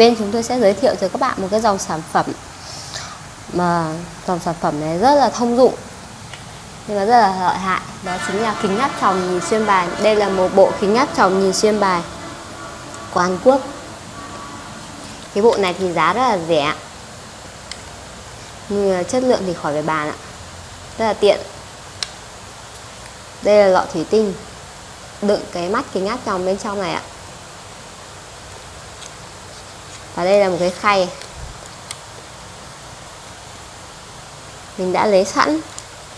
bên chúng tôi sẽ giới thiệu cho các bạn một cái dòng sản phẩm mà dòng sản phẩm này rất là thông dụng, nhưng mà rất là lợi hại. Đó chính là kính áp tròng nhìn xuyên bài. Đây là một bộ kính áp tròng nhìn xuyên bài của Hàn Quốc. Cái bộ này thì giá rất là rẻ. Nhưng chất lượng thì khỏi phải bàn ạ. Rất là tiện. Đây là lọ thủy tinh. Đựng cái mắt kính áp tròng bên trong này ạ và đây là một cái khay. Mình đã lấy sẵn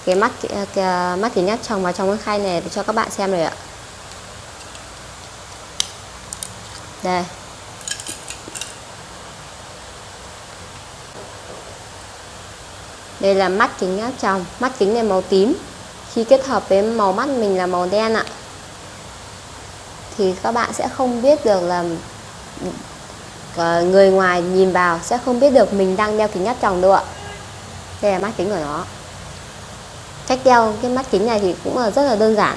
cái mắt cái mắt kính áp tròng vào trong cái khay này để cho các bạn xem rồi ạ. Đây. Đây là mắt kính áp tròng mắt kính này màu tím. Khi kết hợp với màu mắt mình là màu đen ạ. Thì các bạn sẽ không biết được là Ờ, người ngoài nhìn vào sẽ không biết được mình đang đeo kính áp tròng đâu ạ. Đây là mắt kính của nó. Cách đeo cái mắt kính này thì cũng là rất là đơn giản.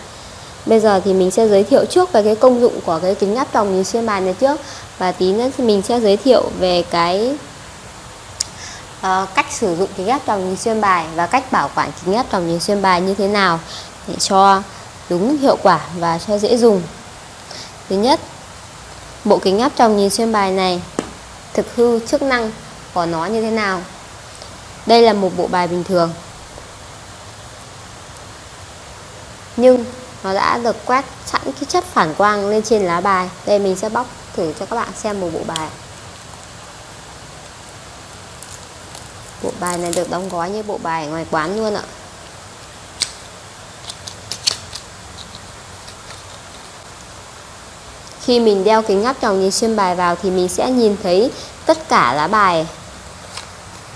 Bây giờ thì mình sẽ giới thiệu trước về cái công dụng của cái kính áp tròng nhìn xuyên bài này trước. Và tí nữa thì mình sẽ giới thiệu về cái uh, cách sử dụng kính áp tròng nhìn xuyên bài và cách bảo quản kính áp tròng nhìn xuyên bài như thế nào để cho đúng hiệu quả và cho dễ dùng. Thứ nhất bộ kính áp tròng nhìn xuyên bài này. Thực hư chức năng của nó như thế nào? Đây là một bộ bài bình thường. Nhưng nó đã được quét sẵn cái chất phản quang lên trên lá bài. Đây mình sẽ bóc thử cho các bạn xem một bộ bài. Bộ bài này được đóng gói như bộ bài ngoài quán luôn ạ. Khi mình đeo kính áp tròng nhìn xuyên bài vào thì mình sẽ nhìn thấy tất cả lá bài.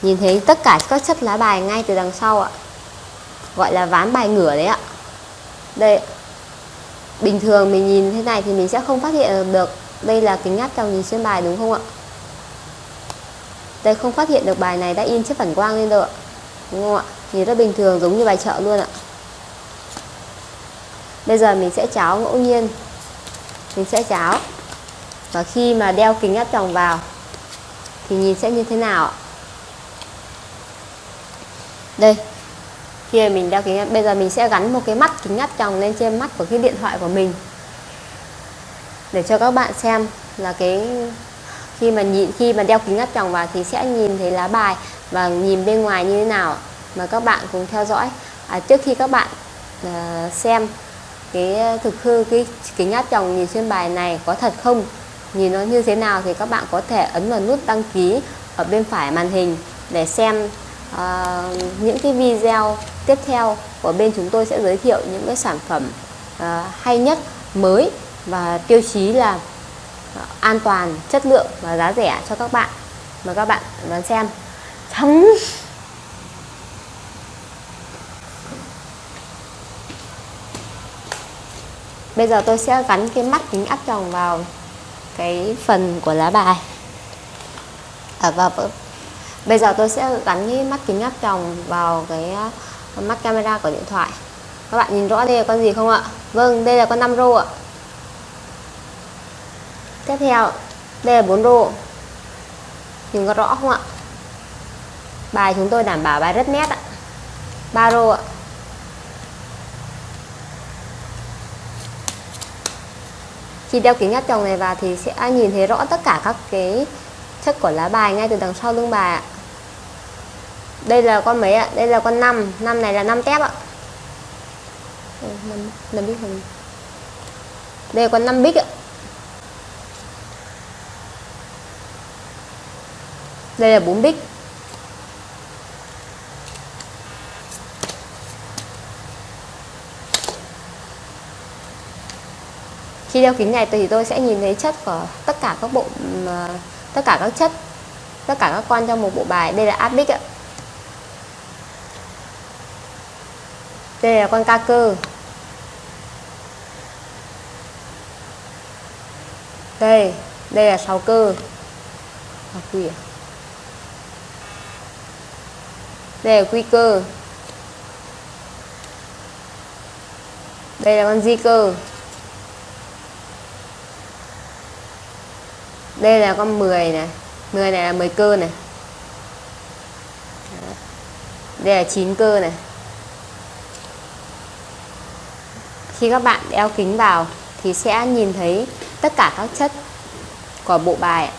Nhìn thấy tất cả các chất lá bài ngay từ đằng sau ạ. Gọi là ván bài ngửa đấy ạ. Đây bình thường mình nhìn thế này thì mình sẽ không phát hiện được đây là kính áp tròng nhìn xuyên bài, đúng không ạ? Đây, không phát hiện được bài này đã in chiếc phản quang lên rồi ạ. Đúng không ạ? Nhìn rất bình thường giống như bài chợ luôn ạ. Bây giờ mình sẽ cháo ngẫu nhiên mình sẽ cháo. Và khi mà đeo kính áp tròng vào thì nhìn sẽ như thế nào đây khi mình đeo kính bây giờ mình sẽ gắn một cái mắt kính áp tròng lên trên mắt của cái điện thoại của mình. Để cho các bạn xem là cái khi mà nhìn khi mà đeo kính áp tròng vào thì sẽ nhìn thấy lá bài và nhìn bên ngoài như thế nào mà các bạn cùng theo dõi. À, trước khi các bạn uh, xem cái ờ, thực hư cái cái nhát chồng nhìn xuyên bài này có thật không? Nhìn nó như thế nào thì các bạn có thể ấn vào nút đăng ký ở bên phải màn hình để xem uh, những cái video tiếp theo của bên chúng tôi sẽ giới thiệu những cái sản phẩm uh, hay nhất mới và tiêu chí là uh, an toàn chất lượng và giá rẻ cho các bạn. Mà các bạn đón xem. Chấm bây giờ tôi sẽ gắn cái mắt kính áp tròng vào cái phần của lá bài. À, và bây giờ tôi sẽ gắn cái mắt kính áp tròng vào cái à, mắt camera của điện thoại. Các bạn nhìn rõ đây là con gì không ạ? Vâng đây là con 5 rô ạ. Tiếp theo đây là 4 rô. Nhìn có rõ không ạ? Bài chúng tôi đảm bảo bài rất nét ạ. 3 rô ạ. Khi đeo kính áp tròng này vào thì sẽ nhìn thấy rõ tất cả các cái chất của lá bài ngay từ đằng sau lưng bài ạ. Đây là con mấy ạ? Đây là con 5 năm này là 5 tép ạ. Năm, bích hình đây là con 5 bích ạ. Đây là 4 bích khi đeo kính này thì tôi sẽ nhìn thấy chất của tất cả các bộ ờ, tất cả các chất tất cả các con trong một bộ bài. Đây là áp bích ạ. Đây là con ca cơ. Đây đây là sáu cơ. À, à? đây là quy cơ. Đây là con di cơ. Đây là con 10 này. 10 này là 10 cơ này. Đây là 9 cơ này. Khi các bạn đeo kính vào thì sẽ nhìn thấy tất cả các chất của bộ bài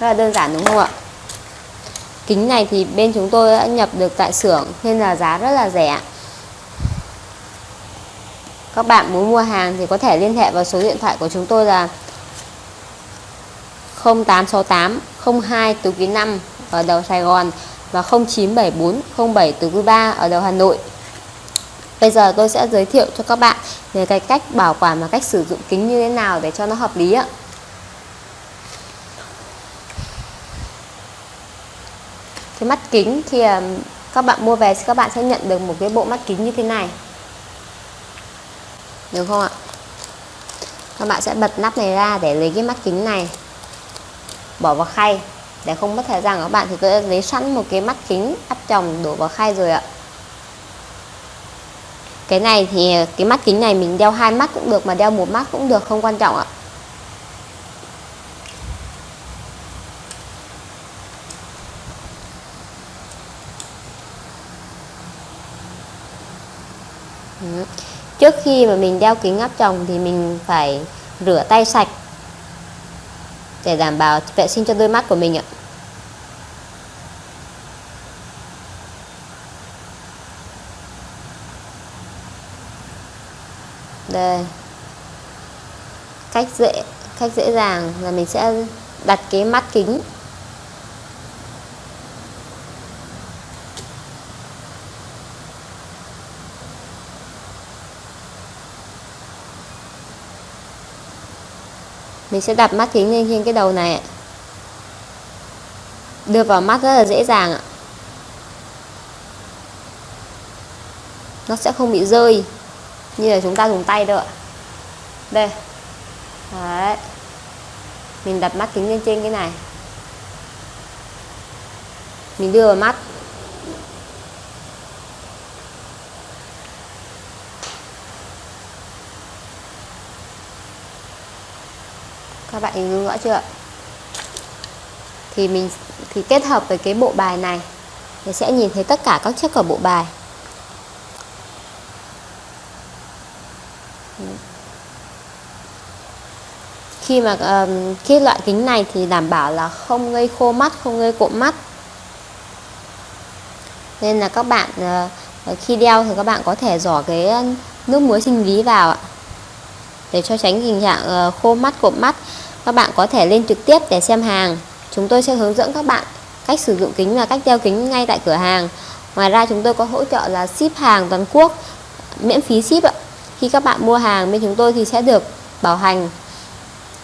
rất là đơn giản, đúng không ạ? Kính này thì bên chúng tôi đã nhập được tại xưởng nên là giá rất là rẻ các bạn muốn mua hàng thì có thể liên hệ vào số điện thoại của chúng tôi là 0868 02 tứ quý 5 ở đầu Sài Gòn và 0974 07 tứ quý 3 ở đầu Hà Nội. Bây giờ tôi sẽ giới thiệu cho các bạn về cái cách bảo quản và cách sử dụng kính như thế nào để cho nó hợp lý ạ. Cái mắt kính thì à, các bạn mua về các bạn sẽ nhận được một cái bộ mắt kính như thế này. Được không ạ? Các bạn sẽ bật nắp này ra để lấy cái mắt kính này bỏ vào khay. Để không mất thời gian, các bạn thì tôi đã lấy sẵn một cái mắt kính áp tròng đổ vào khay rồi ạ. Cái này thì, cái mắt kính này mình đeo hai mắt cũng được mà đeo một mắt cũng được, không quan trọng ạ. Trước khi mà mình đeo kính áp tròng thì mình phải rửa tay sạch để đảm bảo vệ sinh cho đôi mắt của mình ạ. Đây. Cách dễ cách dễ dàng là mình sẽ đặt cái mắt kính mình sẽ đặt mắt kính lên trên cái đầu này đưa vào mắt rất là dễ dàng ạ. Nó sẽ không bị rơi, như là chúng ta dùng tay đâu ạ. Đây. Đấy. Mình đặt mắt kính lên trên cái này. Mình đưa vào mắt. Các bạn hình dung rõ chưa thì mình thì kết hợp với cái bộ bài này thì sẽ nhìn thấy tất cả các chất của bộ bài. Khi mà um, khi loại kính này thì đảm bảo là không gây khô mắt không gây cộm mắt. Nên là các bạn uh, khi đeo thì các bạn có thể giỏ cái nước muối sinh lý vào ạ để cho tránh tình trạng uh, khô mắt cộm mắt các bạn có thể lên trực tiếp để xem hàng. Chúng tôi sẽ hướng dẫn các bạn cách sử dụng kính và cách đeo kính ngay tại cửa hàng. Ngoài ra, chúng tôi có hỗ trợ là ship hàng toàn quốc, miễn phí ship ạ. Khi các bạn mua hàng bên chúng tôi thì sẽ được bảo hành.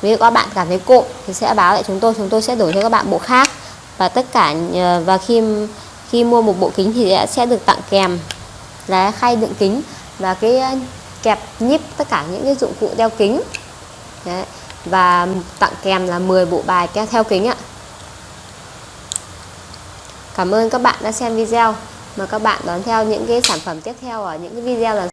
Nếu các bạn cảm thấy cộm thì sẽ báo lại chúng tôi chúng tôi sẽ đổi cho các bạn bộ khác. Và tất cả ờ, và khi khi mua một bộ kính thì sẽ được tặng kèm là khay đựng kính và cái ờ, kẹp nhíp tất cả những cái dụng cụ đeo kính. Đấy và tặng kèm là 10 bộ bài kéo theo kính ạ. Cảm ơn các bạn đã xem video. Mời các bạn đón theo những cái sản phẩm tiếp theo ở những cái video lần